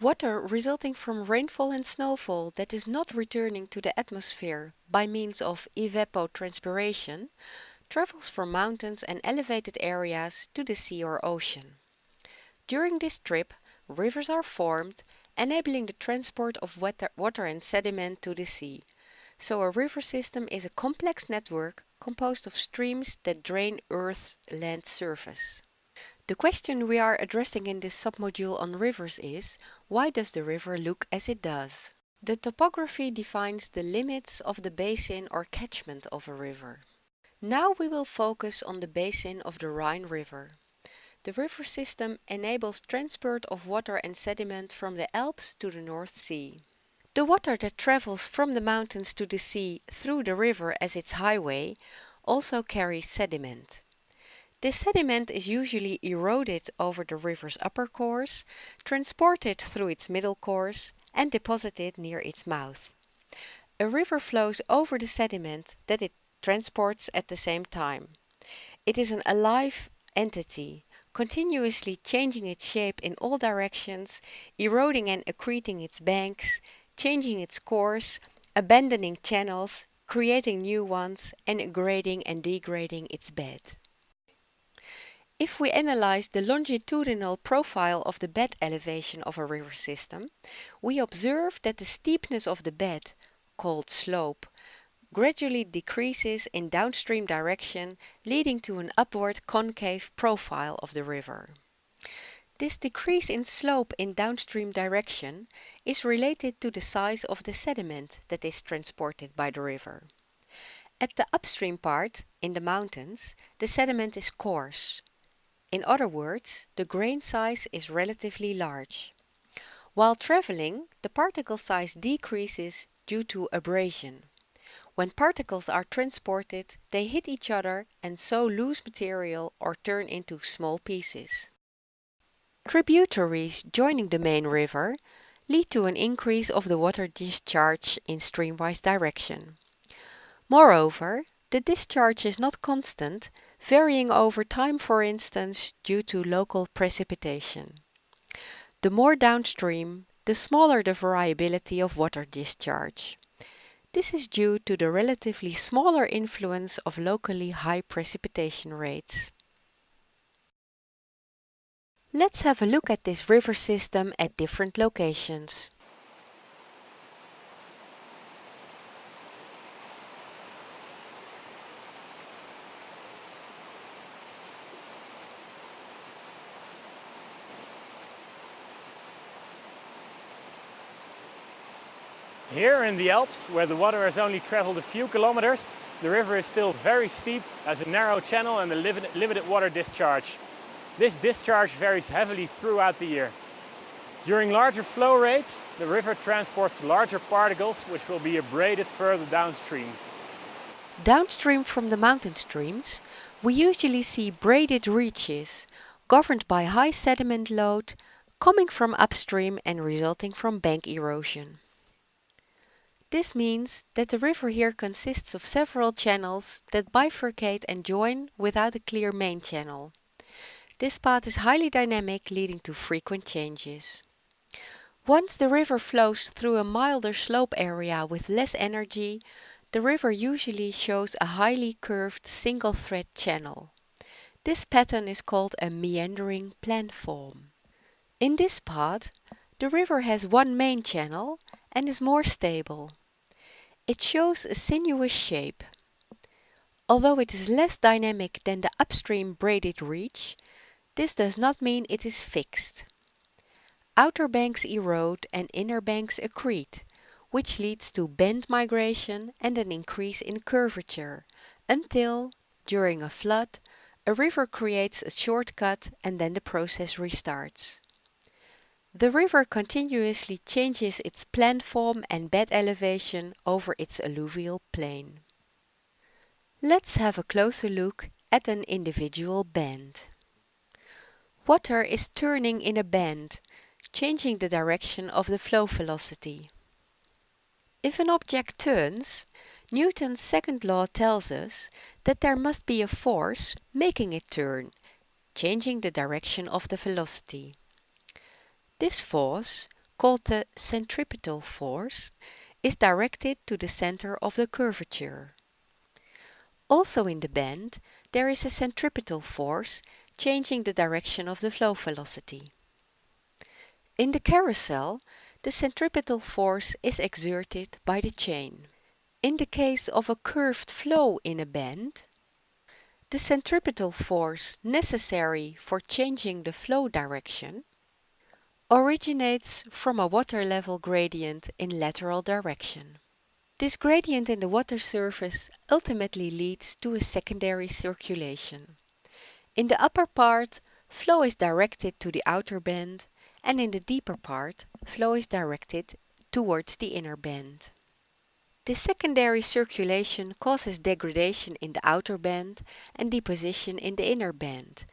Water resulting from rainfall and snowfall that is not returning to the atmosphere by means of evapotranspiration travels from mountains and elevated areas to the sea or ocean. During this trip, rivers are formed, enabling the transport of water and sediment to the sea. So a river system is a complex network composed of streams that drain Earth's land surface. The question we are addressing in this submodule on rivers is, why does the river look as it does? The topography defines the limits of the basin or catchment of a river. Now we will focus on the basin of the Rhine River. The river system enables transport of water and sediment from the Alps to the North Sea. The water that travels from the mountains to the sea through the river as its highway also carries sediment. This sediment is usually eroded over the river's upper course, transported through its middle course and deposited near its mouth. A river flows over the sediment that it transports at the same time. It is an alive entity, continuously changing its shape in all directions, eroding and accreting its banks, changing its course, abandoning channels, creating new ones, and grading and degrading its bed. If we analyze the longitudinal profile of the bed elevation of a river system, we observe that the steepness of the bed, called slope, gradually decreases in downstream direction, leading to an upward concave profile of the river. This decrease in slope in downstream direction is related to the size of the sediment that is transported by the river. At the upstream part, in the mountains, the sediment is coarse, in other words, the grain size is relatively large. While traveling, the particle size decreases due to abrasion. When particles are transported, they hit each other and so lose material or turn into small pieces. Tributaries joining the main river lead to an increase of the water discharge in streamwise direction. Moreover, the discharge is not constant varying over time for instance due to local precipitation. The more downstream, the smaller the variability of water discharge. This is due to the relatively smaller influence of locally high precipitation rates. Let's have a look at this river system at different locations. Here in the Alps, where the water has only traveled a few kilometers, the river is still very steep, has a narrow channel and a limited water discharge. This discharge varies heavily throughout the year. During larger flow rates, the river transports larger particles which will be abraded further downstream. Downstream from the mountain streams, we usually see braided reaches, governed by high sediment load, coming from upstream and resulting from bank erosion. This means that the river here consists of several channels that bifurcate and join without a clear main channel. This path is highly dynamic leading to frequent changes. Once the river flows through a milder slope area with less energy, the river usually shows a highly curved single thread channel. This pattern is called a meandering planform. In this part, the river has one main channel and is more stable. It shows a sinuous shape. Although it is less dynamic than the upstream braided reach, this does not mean it is fixed. Outer banks erode and inner banks accrete, which leads to bend migration and an increase in curvature, until, during a flood, a river creates a shortcut and then the process restarts. The river continuously changes its planform and bed elevation over its alluvial plain. Let's have a closer look at an individual bend. Water is turning in a bend, changing the direction of the flow velocity. If an object turns, Newton's second law tells us that there must be a force making it turn, changing the direction of the velocity. This force, called the centripetal force, is directed to the center of the curvature. Also in the bend, there is a centripetal force changing the direction of the flow velocity. In the carousel, the centripetal force is exerted by the chain. In the case of a curved flow in a bend, the centripetal force necessary for changing the flow direction originates from a water level gradient in lateral direction. This gradient in the water surface ultimately leads to a secondary circulation. In the upper part, flow is directed to the outer bend and in the deeper part, flow is directed towards the inner bend. This secondary circulation causes degradation in the outer bend and deposition in the inner bend,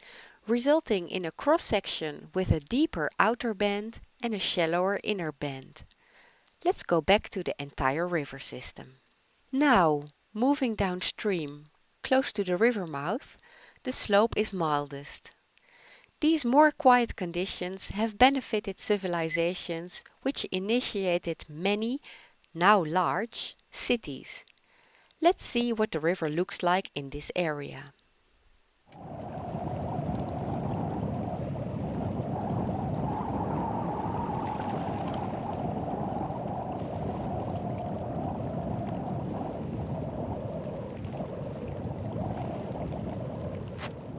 resulting in a cross-section with a deeper outer bend and a shallower inner bend. Let's go back to the entire river system. Now, moving downstream, close to the river mouth, the slope is mildest. These more quiet conditions have benefited civilizations which initiated many, now large, cities. Let's see what the river looks like in this area.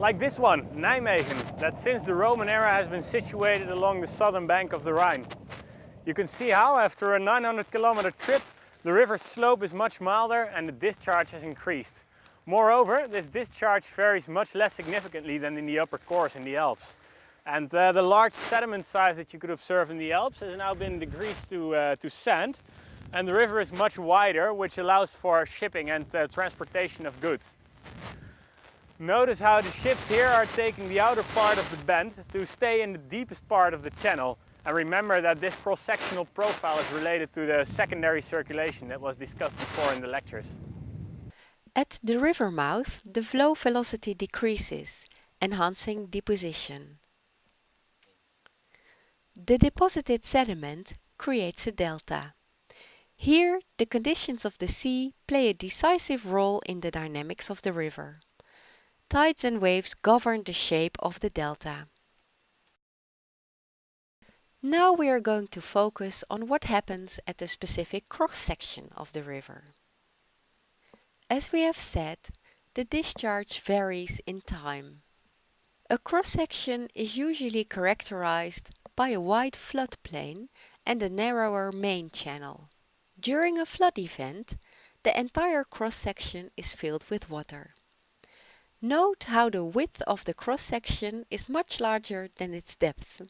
Like this one, Nijmegen, that since the Roman era has been situated along the southern bank of the Rhine. You can see how after a 900 kilometer trip the river's slope is much milder and the discharge has increased. Moreover, this discharge varies much less significantly than in the upper course in the Alps. And uh, the large sediment size that you could observe in the Alps has now been decreased to, uh, to sand and the river is much wider which allows for shipping and uh, transportation of goods. Notice how the ships here are taking the outer part of the bend to stay in the deepest part of the channel. And remember that this cross-sectional profile is related to the secondary circulation that was discussed before in the lectures. At the river mouth, the flow velocity decreases, enhancing deposition. The deposited sediment creates a delta. Here, the conditions of the sea play a decisive role in the dynamics of the river. Tides and waves govern the shape of the delta. Now we are going to focus on what happens at the specific cross-section of the river. As we have said, the discharge varies in time. A cross-section is usually characterized by a wide floodplain and a narrower main channel. During a flood event, the entire cross-section is filled with water. Note how the width of the cross-section is much larger than its depth.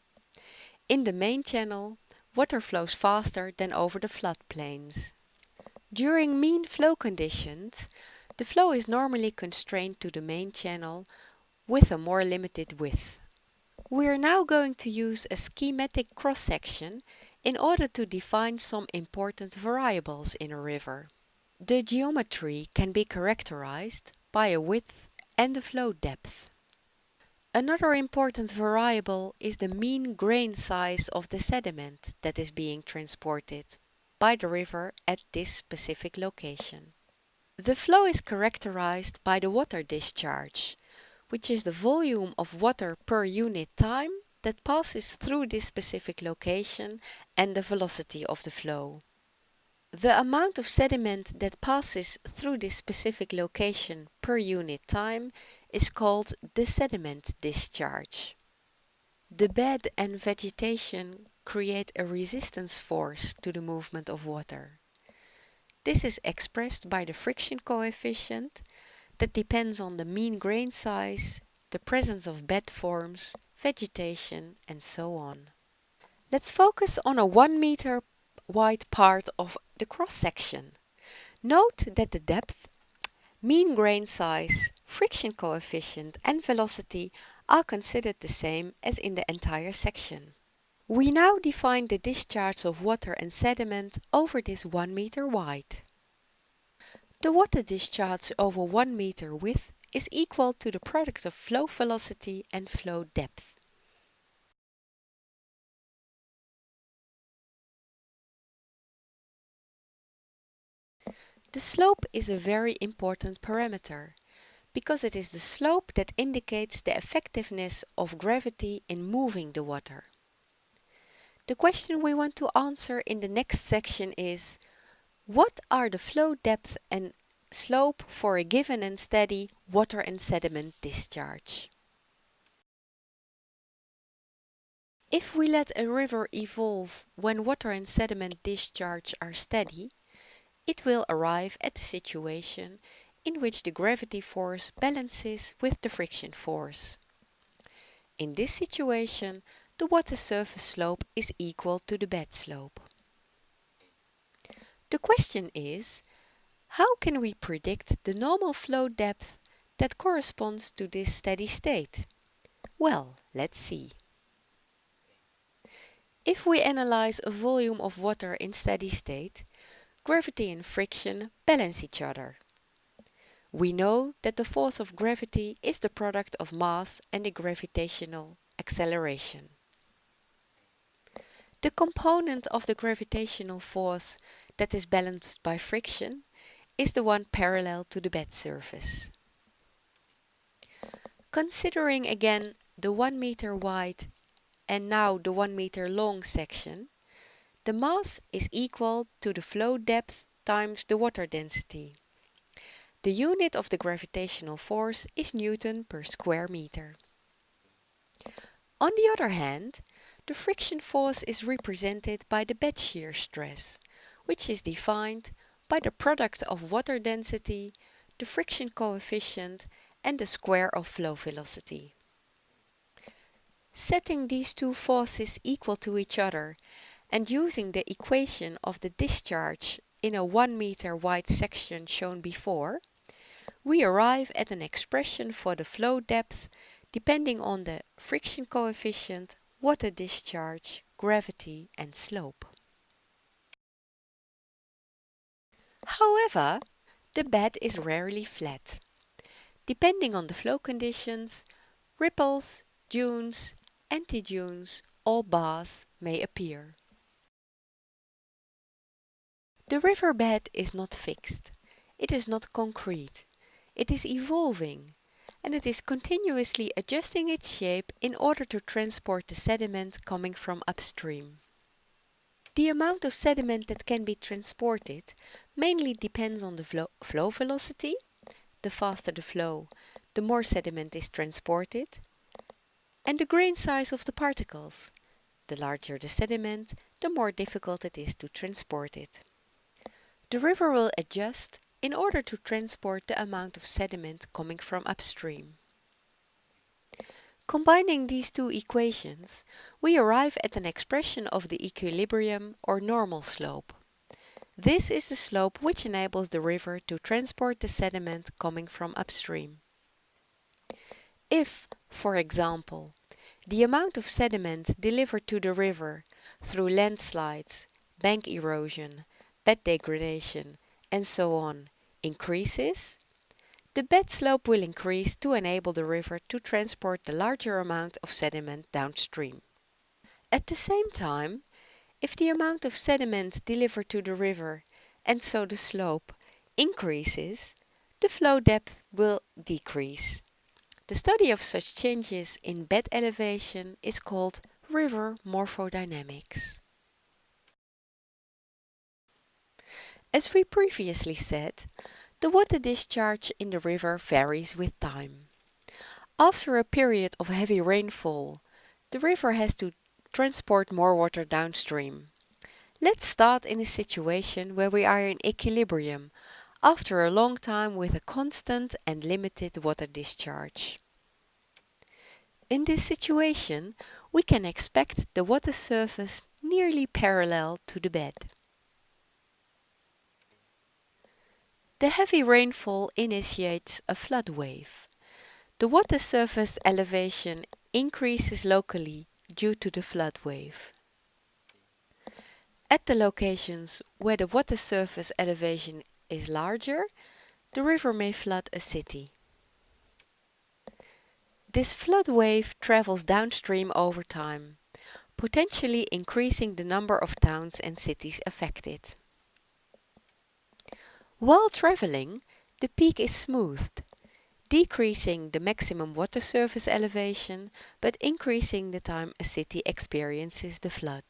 In the main channel, water flows faster than over the floodplains. During mean flow conditions, the flow is normally constrained to the main channel with a more limited width. We are now going to use a schematic cross-section in order to define some important variables in a river. The geometry can be characterized by a width and the flow depth. Another important variable is the mean grain size of the sediment that is being transported by the river at this specific location. The flow is characterized by the water discharge, which is the volume of water per unit time that passes through this specific location and the velocity of the flow. The amount of sediment that passes through this specific location per unit time is called the sediment discharge. The bed and vegetation create a resistance force to the movement of water. This is expressed by the friction coefficient that depends on the mean grain size, the presence of bed forms, vegetation and so on. Let's focus on a 1 meter wide part of the cross-section. Note that the depth, mean grain size, friction coefficient and velocity are considered the same as in the entire section. We now define the discharge of water and sediment over this 1 meter wide. The water discharge over 1 meter width is equal to the product of flow velocity and flow depth. The slope is a very important parameter because it is the slope that indicates the effectiveness of gravity in moving the water. The question we want to answer in the next section is what are the flow depth and slope for a given and steady water and sediment discharge? If we let a river evolve when water and sediment discharge are steady, it will arrive at the situation in which the gravity force balances with the friction force. In this situation, the water surface slope is equal to the bed slope. The question is, how can we predict the normal flow depth that corresponds to this steady state? Well, let's see. If we analyze a volume of water in steady state, gravity and friction balance each other. We know that the force of gravity is the product of mass and the gravitational acceleration. The component of the gravitational force that is balanced by friction is the one parallel to the bed surface. Considering again the 1 meter wide and now the 1 meter long section, the mass is equal to the flow depth times the water density. The unit of the gravitational force is Newton per square meter. On the other hand, the friction force is represented by the bed shear stress, which is defined by the product of water density, the friction coefficient and the square of flow velocity. Setting these two forces equal to each other and using the equation of the discharge in a 1 meter wide section shown before, we arrive at an expression for the flow depth depending on the friction coefficient, water discharge, gravity and slope. However, the bed is rarely flat. Depending on the flow conditions, ripples, dunes, anti-dunes or bars may appear. The riverbed is not fixed. It is not concrete. It is evolving and it is continuously adjusting its shape in order to transport the sediment coming from upstream. The amount of sediment that can be transported mainly depends on the flow, flow velocity. The faster the flow, the more sediment is transported. And the grain size of the particles. The larger the sediment, the more difficult it is to transport it. The river will adjust in order to transport the amount of sediment coming from upstream. Combining these two equations, we arrive at an expression of the equilibrium or normal slope. This is the slope which enables the river to transport the sediment coming from upstream. If, for example, the amount of sediment delivered to the river through landslides, bank erosion, bed degradation and so on increases, the bed slope will increase to enable the river to transport the larger amount of sediment downstream. At the same time, if the amount of sediment delivered to the river and so the slope increases, the flow depth will decrease. The study of such changes in bed elevation is called river morphodynamics. As we previously said, the water discharge in the river varies with time. After a period of heavy rainfall, the river has to transport more water downstream. Let's start in a situation where we are in equilibrium after a long time with a constant and limited water discharge. In this situation, we can expect the water surface nearly parallel to the bed. The heavy rainfall initiates a flood wave. The water surface elevation increases locally due to the flood wave. At the locations where the water surface elevation is larger, the river may flood a city. This flood wave travels downstream over time, potentially increasing the number of towns and cities affected. While traveling, the peak is smoothed, decreasing the maximum water surface elevation but increasing the time a city experiences the flood.